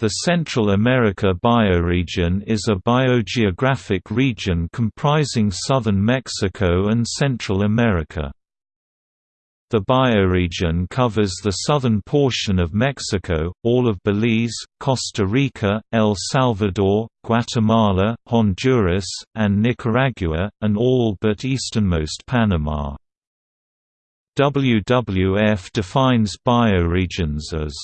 The Central America bioregion is a biogeographic region comprising southern Mexico and Central America. The bioregion covers the southern portion of Mexico, all of Belize, Costa Rica, El Salvador, Guatemala, Honduras, and Nicaragua, and all but easternmost Panama. WWF defines bioregions as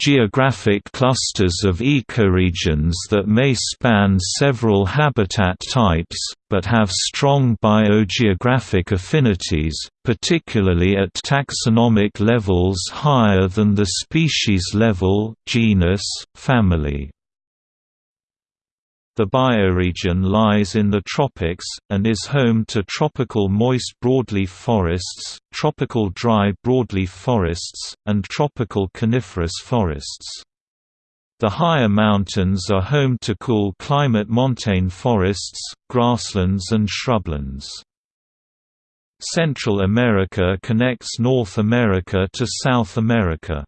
geographic clusters of ecoregions that may span several habitat types, but have strong biogeographic affinities, particularly at taxonomic levels higher than the species level genus, family. The bioregion lies in the tropics, and is home to tropical moist broadleaf forests, tropical dry broadleaf forests, and tropical coniferous forests. The higher mountains are home to cool climate montane forests, grasslands and shrublands. Central America connects North America to South America.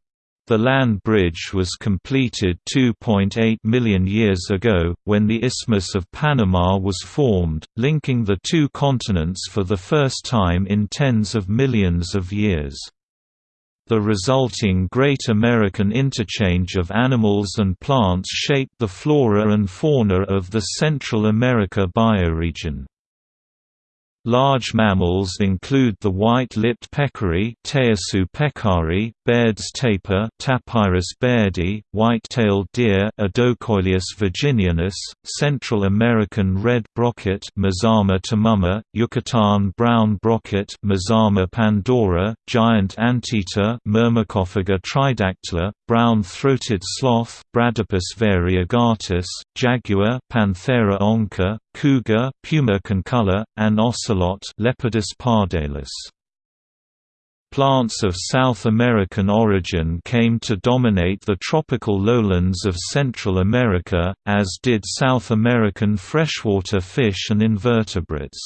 The land bridge was completed 2.8 million years ago, when the Isthmus of Panama was formed, linking the two continents for the first time in tens of millions of years. The resulting Great American interchange of animals and plants shaped the flora and fauna of the Central America bioregion. Large mammals include the white-lipped peccary Tayassu peccari, Baird's tapir Tapirus bairdi, white-tailed deer Odocoileus virginianus, Central American red brocket Mazama temama, Yucatan brown brocket Mazama pandora, giant anteater Myrmecophaga tridactyla, brown-throated sloth Bradypus variegatus, jaguar Panthera onca, cougar Puma concolor, and ocelot Leopardus pardalis. Plants of South American origin came to dominate the tropical lowlands of Central America, as did South American freshwater fish and invertebrates.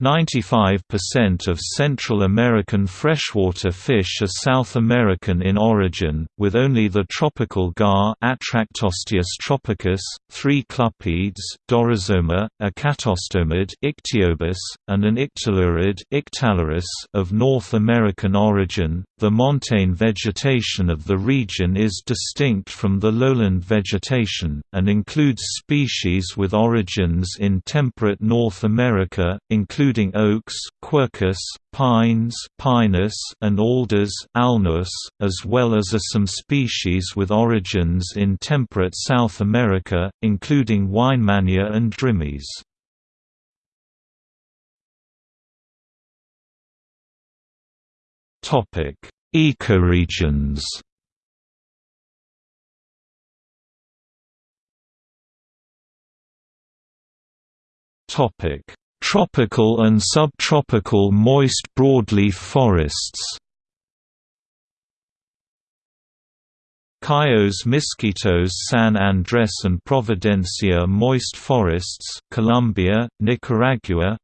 95% of Central American freshwater fish are South American in origin, with only the tropical gar Atractosteus tropicus, three clupeids Dorosoma, a catostomid Ictiobus, and an ictalurid Ictalurus of North American origin. The montane vegetation of the region is distinct from the lowland vegetation, and includes species with origins in temperate North America, including including oaks, quercus, pines Pinus, and alders Alnus, as well as some species with origins in temperate South America, including Weinmannia and Drimys. Ecoregions Topic Tropical and subtropical moist broadleaf forests. Cayos Mosquitos San Andres and Providencia moist forests Colombia, Nicaragua.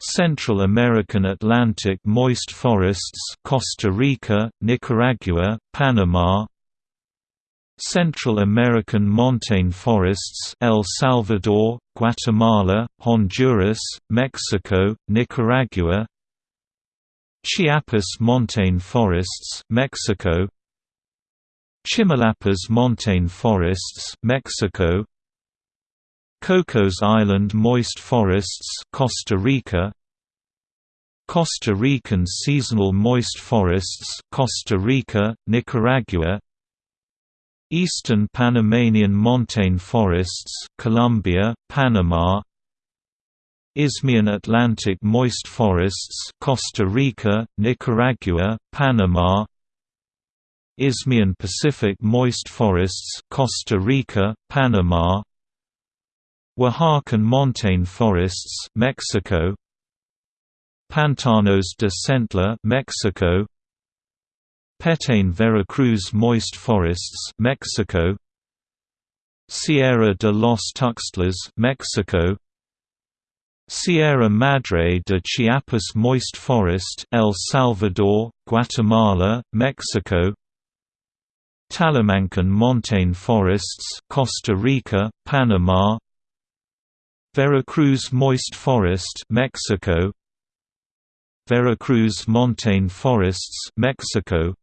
Central American Atlantic moist forests Costa Rica, Nicaragua, Panama Central American montane forests El Salvador, Guatemala, Honduras, Mexico, Nicaragua Chiapas montane forests Mexico Chimalapas montane forests Mexico Cocos Island moist forests Costa Rica Costa Rican seasonal moist forests Costa Rica, Nicaragua Eastern Panamanian montane forests Colombia, Panama Isthmian Atlantic moist forests Costa Rica, Nicaragua, Panama Isthmian Pacific moist forests Costa Rica, Panama Oaxacan montane forests Mexico Pantanos de Centla Mexico Petén Veracruz moist forests Mexico. Sierra de los Tuxtlas Mexico. Sierra Madre de Chiapas moist forest El Salvador, Guatemala, Mexico. Talamancan montane forests Costa Rica, Panama. Veracruz moist forest Mexico. Veracruz montane forests Mexico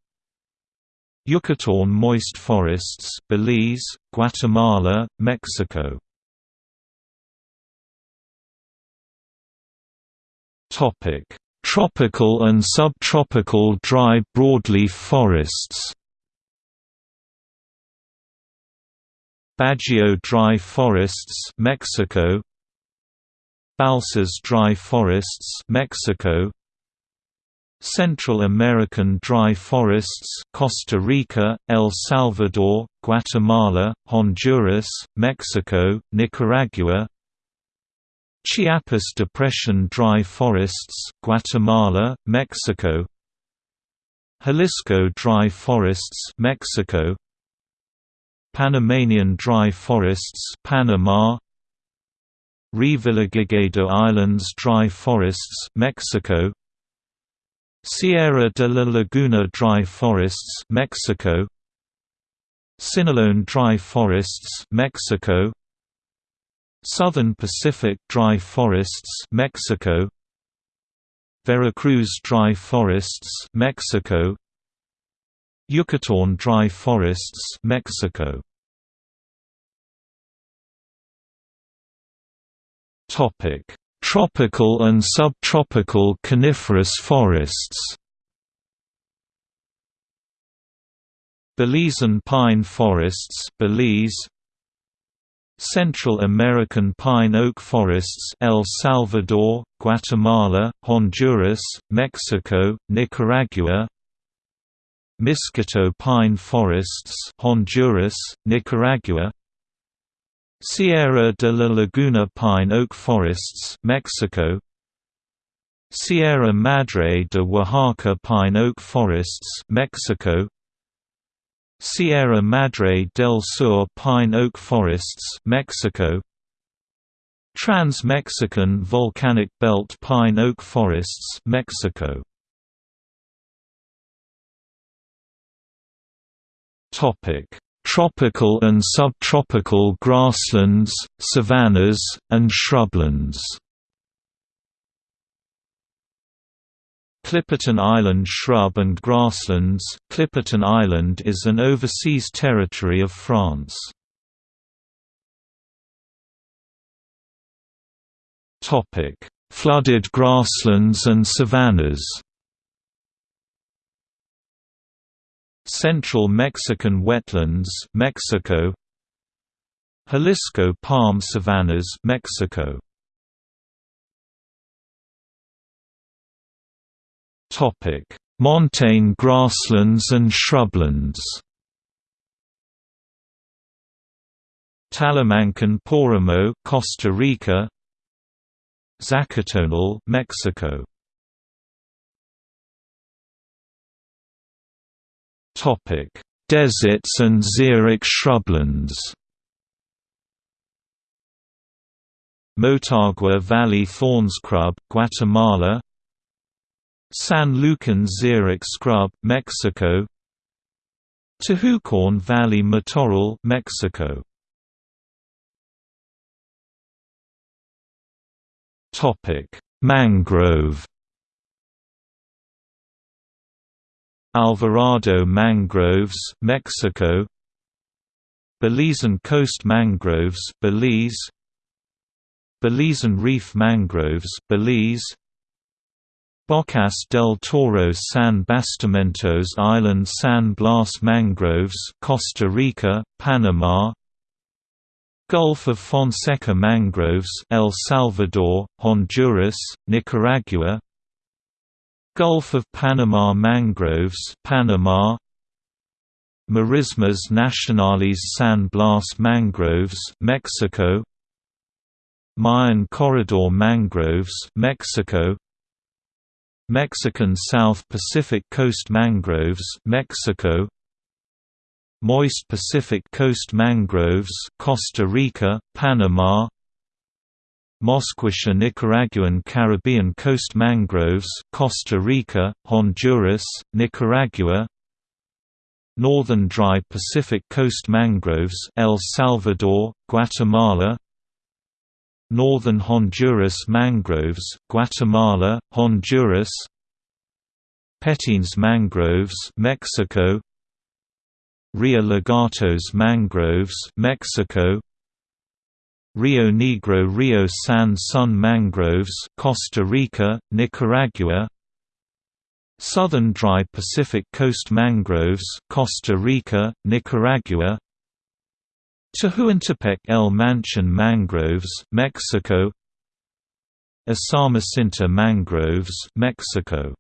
Yucatán moist forests Belize, Guatemala, Mexico. Topic. Tropical and subtropical dry broadleaf forests. Bajío dry forests Mexico. Balsas dry forests Mexico Central American dry forests Costa Rica, El Salvador, Guatemala, Honduras, Mexico, Nicaragua. Chiapas Depression dry forests Guatemala, Mexico. Jalisco dry forests Mexico. Panamanian dry forests Panama. Revillagigedo Islands dry forests Mexico Sierra de la Laguna dry forests Mexico. Sinaloan dry forests Mexico. Southern Pacific dry forests Mexico. Veracruz dry forests Mexico. Yucatán dry forests Mexico. Topic Tropical and subtropical coniferous forests. Belizean pine forests Belize. Central American pine oak forests El Salvador, Guatemala, Honduras, Mexico, Nicaragua. Miskito pine forests Honduras, Nicaragua Sierra de la Laguna pine oak forests Mexico. Sierra Madre de Oaxaca pine oak forests Mexico. Sierra Madre del Sur pine oak forests Mexico. Trans-Mexican volcanic belt pine oak forests Mexico. Topic Tropical and subtropical grasslands, savannas, and shrublands. Clipperton Island shrub and grasslands. Clipperton Island is an overseas territory of France. Flooded grasslands and savannas Central Mexican wetlands Mexico Jalisco palm savannas Mexico Topic: Montane grasslands and shrublands. Talamancan Páramo, Costa Rica. Zacatonal, Mexico. Deserts and xeric shrublands. Motagua Valley Thorns Scrub, Guatemala. San Lucan xeric scrub, Mexico. Tehuacán Valley matorral, Mexico. Topic: Mangrove Alvarado mangroves, Mexico. Belizean coast mangroves, Belize. Belizean reef mangroves, Belize. Bocas del Toro San Bastimentos Island San Blas Mangroves Costa Rica, Panama. Gulf of Fonseca Mangroves El Salvador, Honduras, Nicaragua Gulf of Panama Mangroves Panama. Marismas Nacionales San Blas Mangroves Mexico. Mayan Corridor Mangroves Mexico. Mexican South Pacific Coast mangroves Mexico. Moist Pacific Coast mangroves Costa Rica, Panama Mosquitia Nicaraguan Caribbean Coast mangroves Costa Rica, Honduras, Nicaragua Northern dry Pacific coast mangroves El Salvador, Guatemala Northern Honduras mangroves Guatemala, Honduras Petenes mangroves Mexico Rio Lagartos mangroves Mexico Rio Negro Rio San Sun mangroves Costa Rica, Nicaragua. Southern dry Pacific coast mangroves Costa Rica, Nicaragua. Tehuantepec El Manchon mangroves Mexico. Usumacinta mangroves Mexico